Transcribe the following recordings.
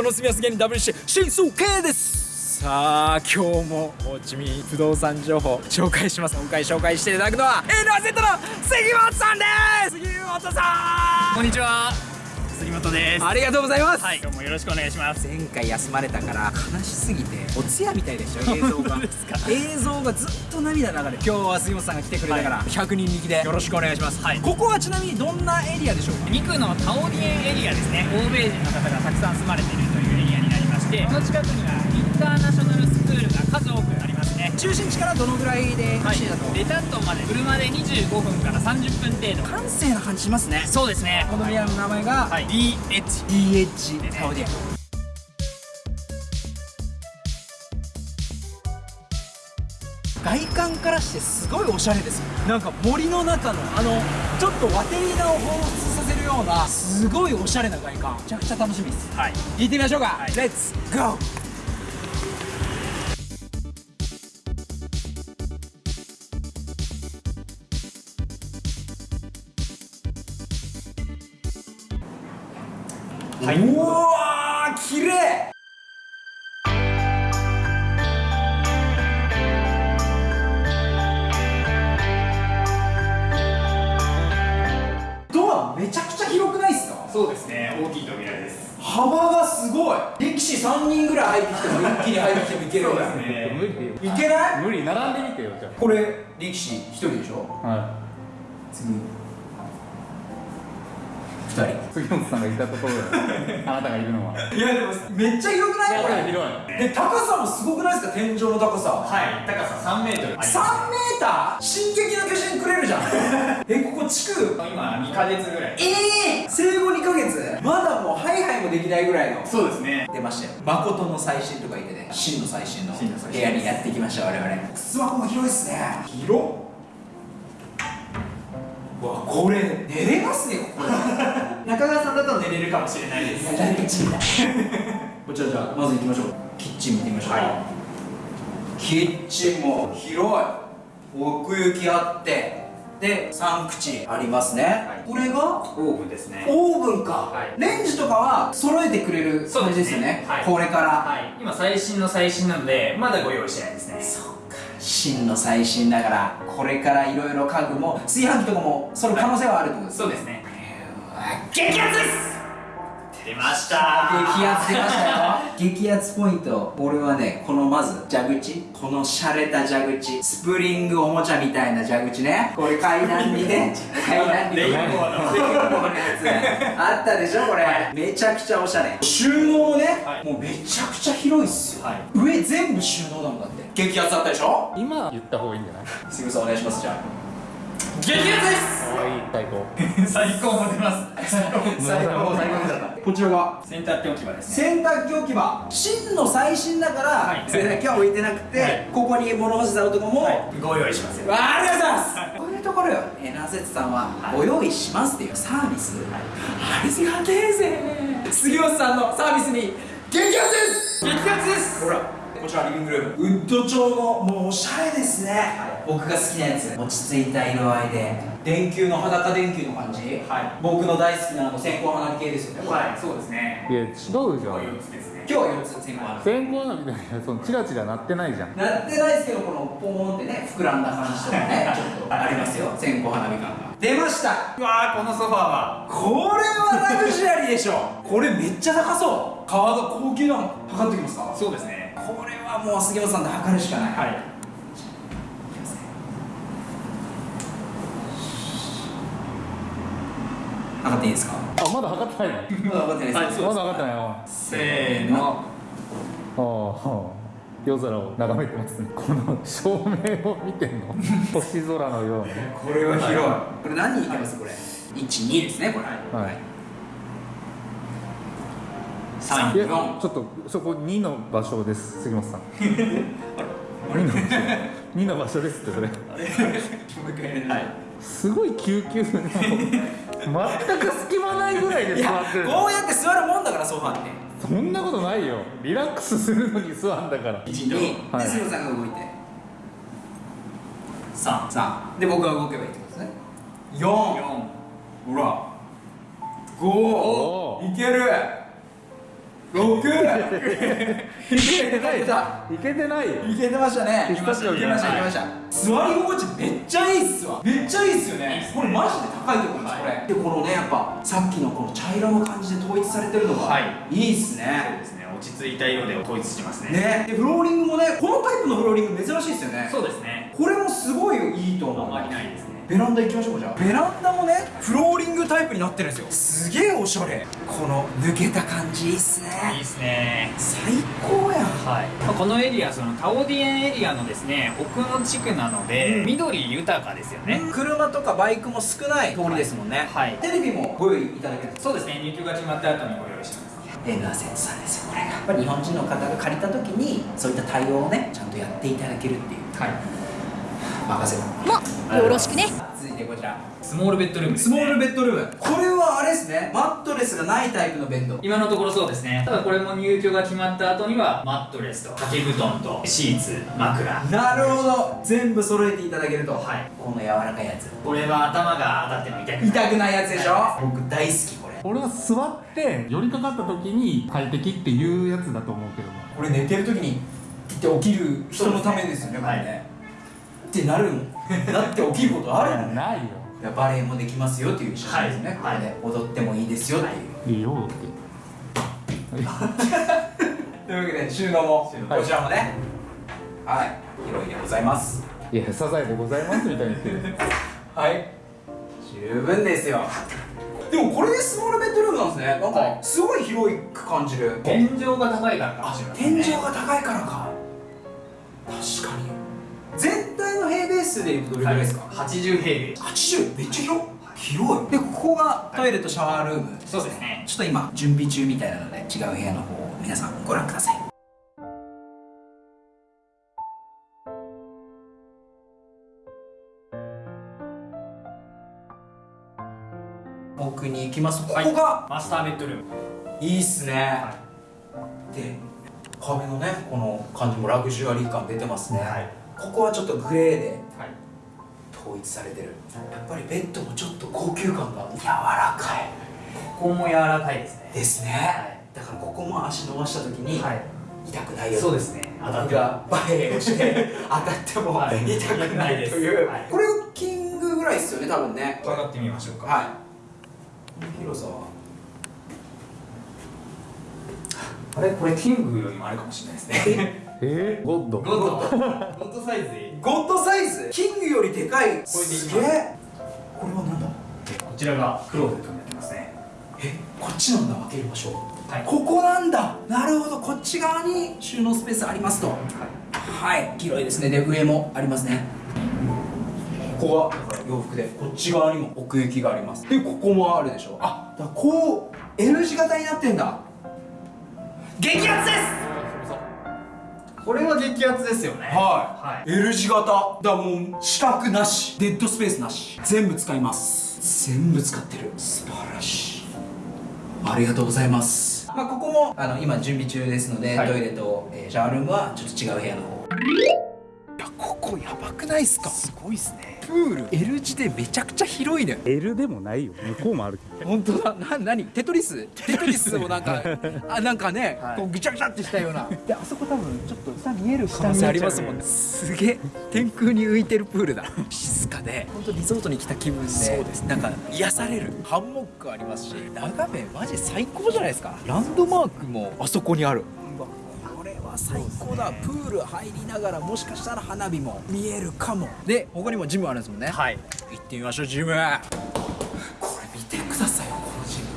はいベトの住みやす芸人 WC 新数 K です。さあ今日もホーチミン不動産情報紹介します。今回紹介していただくのは NZ の杉本さんです。杉本さん。こんにちは杉本です。ありがとうございます、はい今日もよろしくお願いします。前回休まれたから悲しすぎてお通夜みたいでしたよ 映像が。映像がずっと涙流れ今日は杉本さんが来てくれたから、は100人力で。よろしくお願いします、はい。ここはちなみにどんなエリアでしょうか？肉のタオリエンエリアですね。欧米人の方がたくさん住まれているというエリアにてこの近くにはインターナショナルスクールが数多くありますね。中心地からどのぐらいではい走りだと、レタットまで車で25分から30分程度。閑静な感じしますね。そうですね。このエリアの名前が、はい。DH DH タオディアからしてすごいおしゃれですよ。なんか森の中のあのちょっとワテリーナを彷彿させるようなすごいおしゃれな外観。めちゃくちゃ楽しみです。はい。行ってみましょうか、はい。レッツゴーはい。うわそうですね大きい扉です。幅がすごい。力士3人ぐらい入ってきても一気に入ってきてもいけるよ。ねね無理よいけない？無理並んでみてよじゃこれ力士1人でしょ？あは次2人。い杉本さんがいたところで あなたがいるのは。いやでもめっちゃ広くない？これ広い。で高さもすごくないですか？天井の高さ。はい高さ3メートル。あります3メーター？進撃の巨人くれるじゃん。えここ地区？今2ヶ月ぐらい。ええ生後2ヶ月？まだもうハイハイもできないぐらいの。そうですね。出ましたよ。誠の最新とか言ってね。真の最新の部屋にやってきました我々。スマホも広いっすね。広っ。うわこれ寝れますねここ。中川さんだと寝れるかもしれないですこちらじゃあまず行きましょう。キッチン見てみましょう、はい。キッチンも広い奥行きあってで3口ありますね、これがオーブンですね。オーブンか、はい。レンジとかは揃えてくれる感じですすよね。はい。これから、はい。今最新の最新なのでまだご用意してないですね。そうか。真の最新だからこれからいろいろ家具も炊飯器とかもその可能性はあるってことですそうですね。激アツです出ました。激アツ出ましたよ。激アツポイント。俺はねこのまず蛇口。この洒落た蛇口。スプリングおもちゃみたいな蛇口ね。これ階段にね 階段に。レインボーのレインボーのやつあったでしょこれ、めちゃくちゃおしゃれ。収納もね、はい。もうめちゃくちゃ広いっすよ、はい。上全部収納だもんだって。激アツだったでしょ？今言った方がいいんじゃない？杉本さんお願いしますじゃあ激アツです。いい最高。最高も出ます。最高最高だったこちらが？洗濯機置き場です。ね洗濯機置き場。真の最新だから、はい。洗濯機は置いてなくて、はい。ここに物干し竿とかも、ご用意しますよ。わあありがとうございます。こういうところよ。エナゼツさんはご用意しますっていうサービス、ありがてえぜ杉本さんのサービスに激アツです。激アツです。ほらこちらリビングルーム。ウッド調のもうおしゃれですね、僕が好きなやつ。落ち着いた色合いで。電球の裸電球の感じ、はい。僕の大好きなあの線香花火系ですよね。はい。そうですね。いや違うじゃん。こういうつですね。今日は4つ線香花火線香花火みたいなそのチラチラ鳴ってないじゃん。なってないですけどこのポーンってね膨らんだ感じとかね ちょっとありますよ。線香花火感が。出ました。うわーこのソファーは。これはラグジュアリーでしょ。これめっちゃ高そう。革が高級なの測ってきますか？そうですねこれはもう杉本さんで測るしかない。はい。いきますね測っていいですか？あまだ測ってないの？まだ測ってないですまだ測ってないの？せーの。ああ夜空を眺めてますね。この照明を見てんの？星空のように。これは広い。これ何人いけます？これ。12ですねこれ。はい。3いや4ちょっとそこ2の場所です杉本さん2の場所2の場所ですってそれはいすごい救急の全く隙間ないぐらいで座ってるこうやって座るもんだからソファーってそんなことないよリラックスするのに座んだから12はいで杉本さんが動いて33で僕が動けばいいってことですね4ほら5いける6 6いけてないいけてない。よいけてましたね。いけましたいけました。座り心地めっちゃいいっすわ。めっちゃいいっすよね。これマジで高いと思いますこれ。でこのねやっぱさっきのこの茶色の感じで統一されてるのがはい。いいっすそうねですね。落ち着いた色で統一してますね。ね。でフローリングもねこのタイプのフローリング珍しいっすよね。そうですね。これもすごいいいと思う。あんまりないですねベランダ行きましょうかじゃあ。ベランダもねフローリングタイプになってるんですよ。すげえおしゃれ。この抜けた感じ。いいっすいいねですね。最高やん。はい、まあこのエリアそのタオディエンエリアのですね奥の地区なので、うん。緑豊かですよね、車とかバイクも少ない通りですもんね。はい。テレビもご用意いただける。そうですね。入居が決まった後にご用意します。エンダーセンさんですよこれが。やっぱり日本人の方が借りた時にそういった対応をねちゃんとやっていただけるっていう。はい任せもよろしくね。続いてこちら。スモールベッドルームです、スね、モールベッドルーム。これはあれですね。マットレスがないタイプのベッド。今のところそうですね。ただこれも入居が決まった後にはマットレスと掛け布団とシーツ枕。なるほど。全部揃えていただけると。はい。この柔らかいやつ。これは頭が当たっても痛くない。痛くないやつでしょ？僕大好きこれ。俺は座って寄りかかった時に快適っていうやつだと思うけどな。これ寝てる時にピッて起きる人のためですよねこれね、ってなるもん なって起きることあるもん。ねないよ。いやバレエもできますよっていう写真ですね、はい。これで。踊ってもいいですよっていう、いい。よってというわけで収納もこちらもね。はい。広いでございます。いやサザエでございますみたいに言ってる。はい。十分ですよ。でもこれでスモールベッドルームなんですね。なんかはい。すごい広く感じる天井が高いからかも天井が高いからか。確かに全体の平米数でいうとどれぐらいですか、80平米80めっちゃ広い広い。でここがトイレとシャワールーム。そうですね。ちょっと今準備中みたいなので違う部屋の方を皆さんご覧ください。奥に行きます？ここがマスターベッドルーム。いいっすね、で壁のねこの感じもラグジュアリー感出てますね、はいここはちょっとグレーではい。統一されてる。やっぱりベッドもちょっと高級感が。柔らかい。ここも柔らかいですね。ですね、だからここも足伸ばした時にはい。痛くないよ。そうですね。当たってがバレエをして 当たってもはい。痛くないという、はい。これキングぐらいですよね多分ね。伺ってみましょうか。はい。広さはあれ？これキングよりもあれかもしれないですねえー、ゴッド。ゴッド。ゴッドサイズ？でゴッドサイズ？キングよりでかいこれでいきます。すげえ。これはなんだ？こちらがクローゼットになってますね。えこっちなんだ。開ける場所はい。ここなんだ。なるほど。こっち側に収納スペースありますと。はい。広いですね。で上もありますね。ここは？だから洋服で。こっち側にも奥行きがあります。でここもあるでしょ。あだこう L 字型になってんだ。激アツですこれは激アツですよね。はい。L 字型。だもう四角なし。デッドスペースなし。全部使います。全部使ってる。素晴らしい。ありがとうございます。まあここもあの今準備中ですので、はい。トイレと、えーシャワールームはちょっと違う部屋の方。いやここやばくないっすか？すごいっすねプール。L 字でめちゃくちゃ広いのよ。L でもないよ。向こうもあるけ本当だ。な何？テトリス？テトリスをなんかあなんかね、こうぐちゃぐちゃってしたような。であそこ多分ちょっと下見える可能性ありますもんね。すげえ。天空に浮いてるプールだ。静かで。本当リゾートに来た気分で。そうです。なんか癒される。ハンモックありますし。眺めマジ最高じゃないですか。ランドマークもあそこにあるこれは最高だプール入りながらもしかしたら花火も見えるかも。で他にもジムあるんですもんね。はい。行ってみましょうジム。これ見てくださいよこのジム。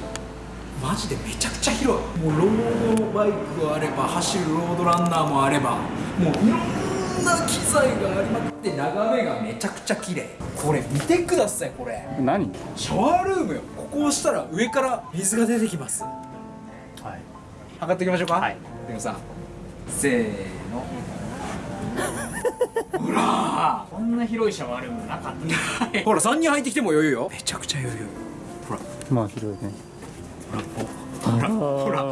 マジでめちゃくちゃ広い。もうロードバイクがあれば走るロードランナーもあれば。もういろんな機材がありまくって眺めがめちゃくちゃ綺麗。これ見てくださいこれ。何？シャワールームよ。ここを押したら上から水が出てきます。はい。測っていきましょうか。はい。でもさせーの。ほらこんな広いシャワールームなかった。ほら3人入ってきても余裕よ。めちゃくちゃ余裕。ほら。まあ広いね。ほらほら。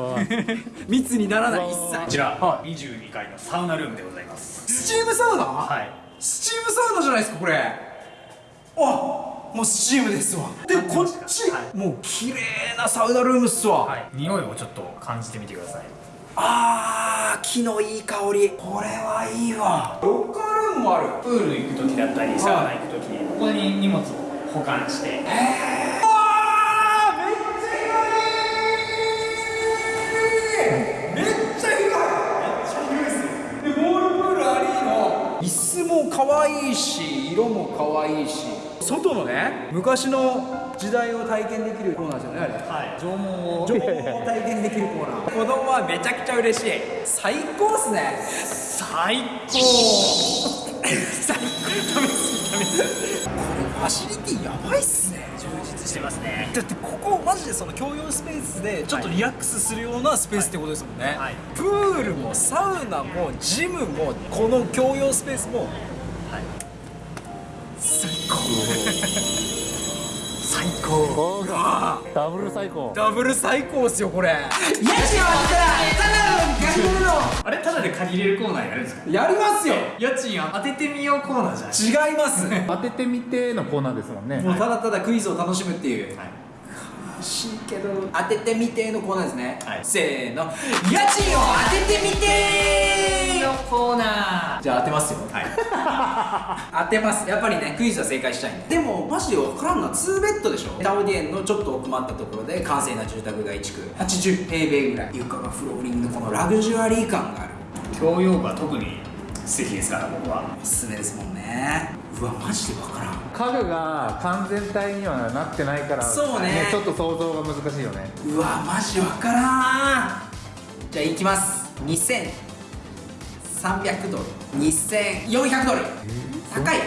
密にならない一こ切ちら22階のサウナルームでございます。スチームサウナ、はい。スチームサウナじゃないですかこれ。あもうスチームですわ。でこっち、はもう綺麗なサウナルームっすわ、はい。匂いをちょっと感じてみてくださいあー木のいい香り。これはいいわ。ロッカールームもある。プール行く時だったりサウナ行く時にここに荷物を保管して。あー。めっちゃ広いめっちゃ広い。めっちゃ広いっすねでボールプールありの椅子も可愛いし色も可愛いし。外のね昔の時代を体験できるコーナーですよねあれ。はい。縄文を縄文を体験できるコーナー。子供はめちゃくちゃ嬉しい。最高っすね。最高。最高。ダメですダメですこれファシリティやばいっすね。充実してますね。だってここマジでその共用スペースでちょっとリラックスするようなスペースってことですもんね、はい。プールもサウナもジムもこの共用スペースも。はい。最高。最高。ダブル最高。ダブル最高っすよこれ。家賃はただの逆の。あれただで借りれるコーナーやるんですか？やりますよ。家賃当ててみようコーナーじゃない違います。当ててみてのコーナーですもんね。もうただただクイズを楽しむっていう。はい。欲しいけど。当ててみてのコーナーですね、はい。せーの。家賃を当ててみてのコーナー。じゃあ当てますよ。はい。当てます。やっぱりねクイズは正解したいんででもマジで分からんのは2ベッドでしょ。タオディエンのちょっと奥まったところで閑静な住宅街地区。80平米ぐらい。床がフローリングこのラグジュアリー感がある。共用部は特に素敵ですから僕は。おすすめですもんねうわマジで分からん。家具が完全体にはなってないからそうね。ちょっと想像が難しいよね。うわマジ分からん。じゃあいきます。2300ドル。2400ドル。高い。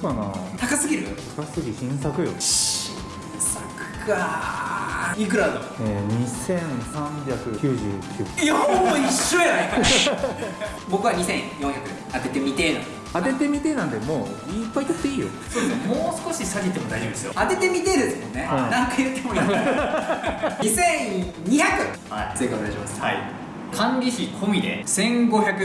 かな。高すぎる？高すぎ新作よ、新作か。いくらだ？とえー、2399いやもう一緒やないか。僕は2400当ててみてえな当ててみてなんでもういっぱい取っていいよ。そうですねもう少し下げても大丈夫ですよ。当ててみてえですもんね、はい何回言ってもいい2200 はい。正解お願いします。はい。管理費込みで1550ドル。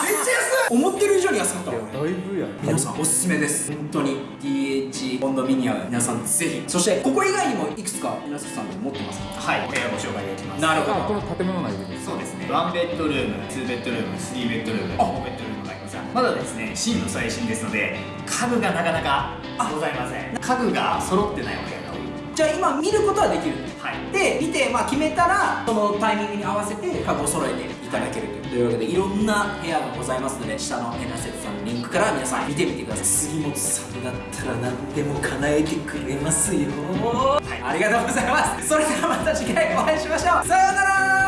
めっちゃ安い。思ってる以上に安かったわだいぶや皆さんおすすめです。本当に。DH コンドミニアム。皆さんぜひ。そしてここ以外にもいくつか皆さん持ってますか？はい。お部屋ご紹介できます。なるほど。あこの建物内でそうですね。ワンベッドルームツーベッドルームスリーベッドルームフォーベッドルームまだですね真の最新ですので家具がなかなかございません。家具が揃ってないお部屋が多いじゃあ今見ることはできる。はい。で見て、まあ、決めたらそのタイミングに合わせて家具を揃えていただけるという。わけでいろんな部屋がございますので下のエナセツさんのリンクから皆さん見てみてください。杉本さんだったら何でも叶えてくれますよ、はい、ありがとうございます。それではまた次回お会いしましょう